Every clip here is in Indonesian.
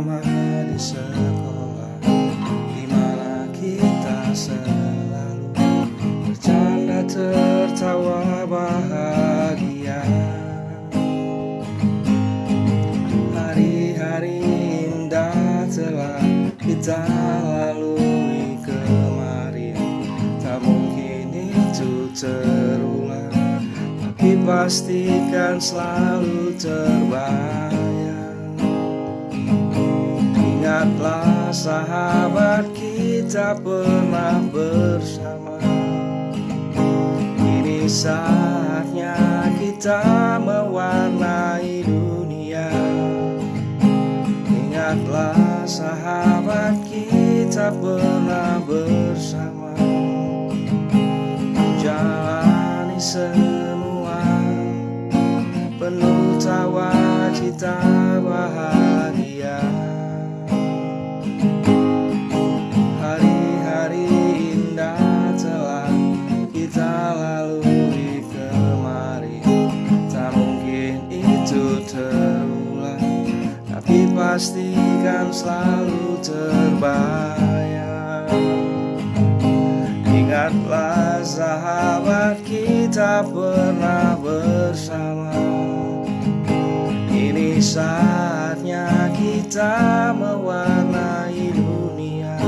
bersama di sekolah di mana kita selalu bercanda tertawa bahagia. Hari-hari indah telah kita lalui kemarin. Tak mungkin itu terulang Tapi pastikan selalu terbayang Ingatlah sahabat kita pernah bersama. Ini saatnya kita mewarnai dunia. Ingatlah sahabat kita pernah bersama. Jalani semua pastikan selalu terbayang. Ingatlah sahabat kita pernah bersama. Ini saatnya kita mewarnai dunia.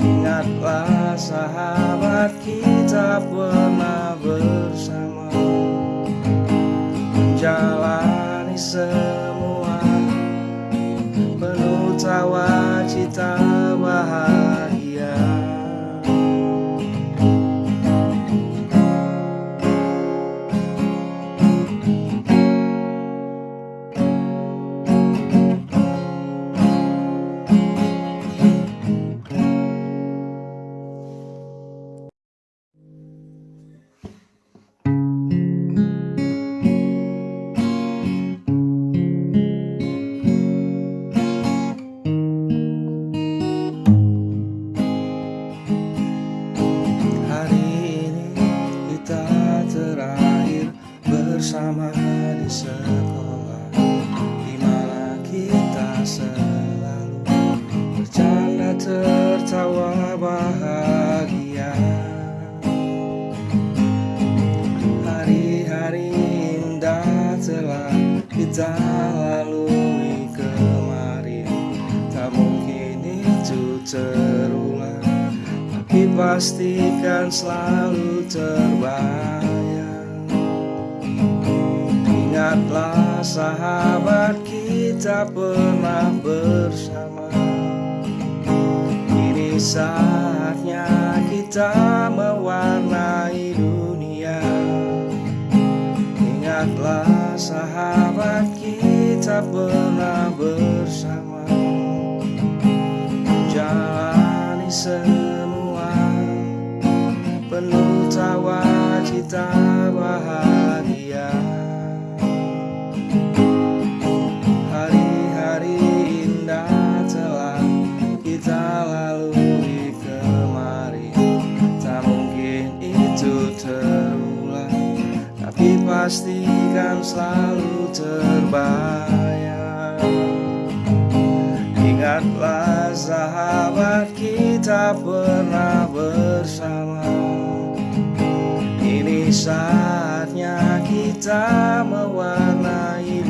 Ingatlah sahabat kita pernah bersama. Menjalani semua bersama di sekolah. Di mana kita selalu bercanda tertawa bahagia. Hari-hari indah telah kita lalui kemarin. Tak mungkin itu terulang tapi pastikan selalu terbayang Ingatlah sahabat kita pernah bersama. Ini saatnya kita mewarnai dunia. Ingatlah sahabat kita pernah bersama. Jalani semua. Penuh tawa cita bahagia pastikan selalu terbayang. Ingatlah sahabat kita pernah bersama. Ini saatnya kita mewarnai